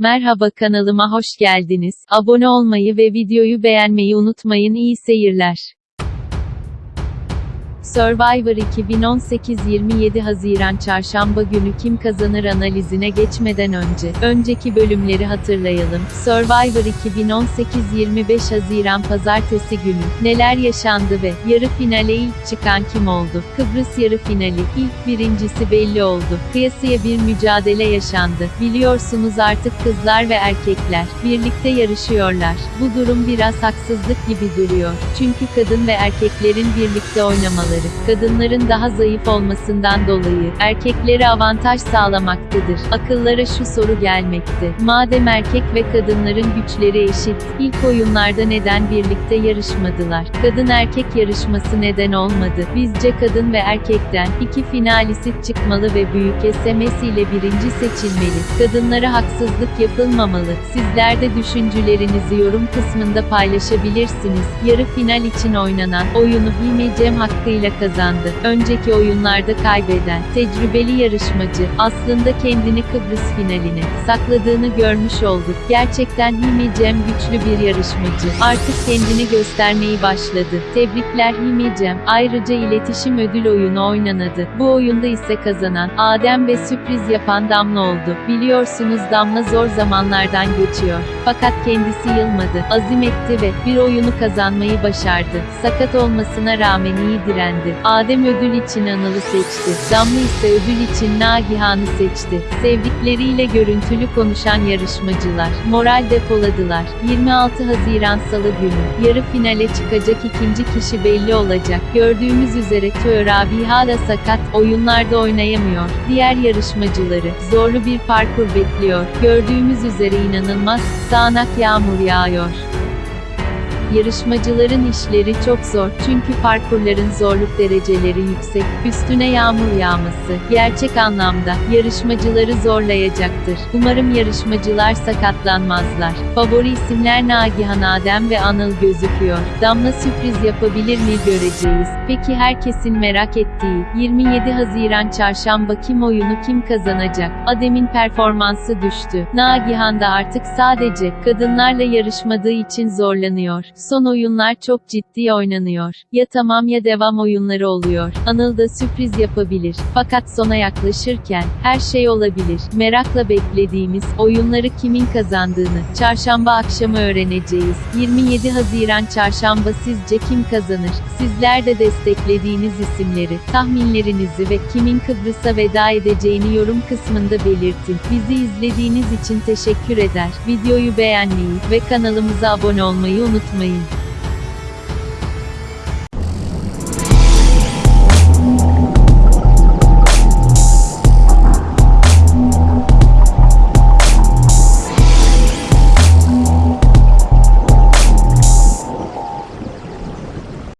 Merhaba kanalıma hoş geldiniz. Abone olmayı ve videoyu beğenmeyi unutmayın. İyi seyirler. Survivor 2018 27 Haziran Çarşamba günü kim kazanır analizine geçmeden önce, önceki bölümleri hatırlayalım. Survivor 2018 25 Haziran Pazartesi günü, neler yaşandı ve, yarı finale ilk çıkan kim oldu? Kıbrıs yarı finali, ilk birincisi belli oldu. Kıyasıya bir mücadele yaşandı. Biliyorsunuz artık kızlar ve erkekler, birlikte yarışıyorlar. Bu durum biraz haksızlık gibi duruyor. Çünkü kadın ve erkeklerin birlikte oynamaları, kadınların daha zayıf olmasından dolayı, erkeklere avantaj sağlamaktadır. Akıllara şu soru gelmekte. Madem erkek ve kadınların güçleri eşit, ilk oyunlarda neden birlikte yarışmadılar? Kadın erkek yarışması neden olmadı? Bizce kadın ve erkekten, iki finalist çıkmalı ve büyük SMS ile birinci seçilmeli. Kadınlara haksızlık yapılmamalı. Sizler de düşüncelerinizi yorum kısmında paylaşabilirsiniz. Yarı final için oynanan oyunu Hime Cem hakkıyla kazandı. Önceki oyunlarda kaybeden, tecrübeli yarışmacı, aslında kendini Kıbrıs finaline sakladığını görmüş olduk. Gerçekten Hime Cem güçlü bir yarışmacı. Artık kendini göstermeyi başladı. Tebrikler Hime Cem. Ayrıca iletişim ödül oyunu oynanadı. Bu oyunda ise kazanan, Adem ve sürpriz yapan Damla oldu. Biliyorsunuz Damla zor zamanlardan geçiyor. Fakat kendisi yılmadı, azim etti ve bir oyunu kazanmayı başardı. Sakat olmasına rağmen iyi direndi. Adem ödül için Anıl'ı seçti. Damla ise ödül için Nagihan'ı seçti. Sevdikleriyle görüntülü konuşan yarışmacılar, moral depoladılar. 26 Haziran Salı günü, yarı finale çıkacak ikinci kişi belli olacak. Gördüğümüz üzere Tö Rabiha da sakat, oyunlarda oynayamıyor. Diğer yarışmacıları, zorlu bir parkur bekliyor. Gördüğümüz üzere inanılmaz, sağanak yağmur yağıyor. Yarışmacıların işleri çok zor çünkü parkurların zorluk dereceleri yüksek, üstüne yağmur yağması, gerçek anlamda, yarışmacıları zorlayacaktır. Umarım yarışmacılar sakatlanmazlar. Favori isimler Nagihan Adem ve Anıl gözüküyor. Damla sürpriz yapabilir mi göreceğiz. Peki herkesin merak ettiği, 27 Haziran Çarşamba kim oyunu kim kazanacak? Adem'in performansı düştü. Nagihan da artık sadece, kadınlarla yarışmadığı için zorlanıyor. Son oyunlar çok ciddi oynanıyor. Ya tamam ya devam oyunları oluyor. Anıl da sürpriz yapabilir. Fakat sona yaklaşırken, her şey olabilir. Merakla beklediğimiz, oyunları kimin kazandığını, çarşamba akşamı öğreneceğiz. 27 Haziran çarşamba sizce kim kazanır? Sizler de desteklediğiniz isimleri, tahminlerinizi ve kimin Kıbrıs'a veda edeceğini yorum kısmında belirtin. Bizi izlediğiniz için teşekkür eder. Videoyu beğenmeyi ve kanalımıza abone olmayı unutmayın. Bye.